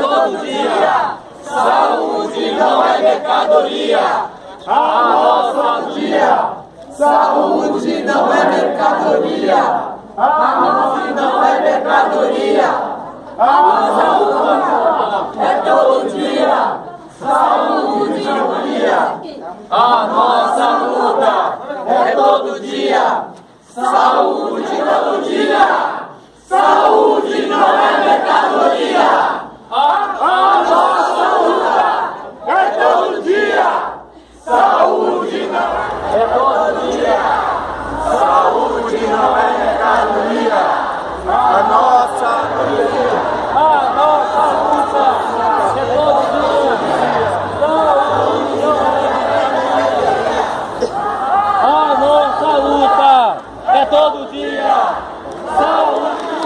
todo dia. Saúde não é mercadoria. A nossa dia. Saúde não é mercadoria. A nossa não é mercadoria. A nossa luta é todo dia. Saúde todo dia. A nossa luta é todo dia. Saúde todo dia. Saúde todo dia. Saúde.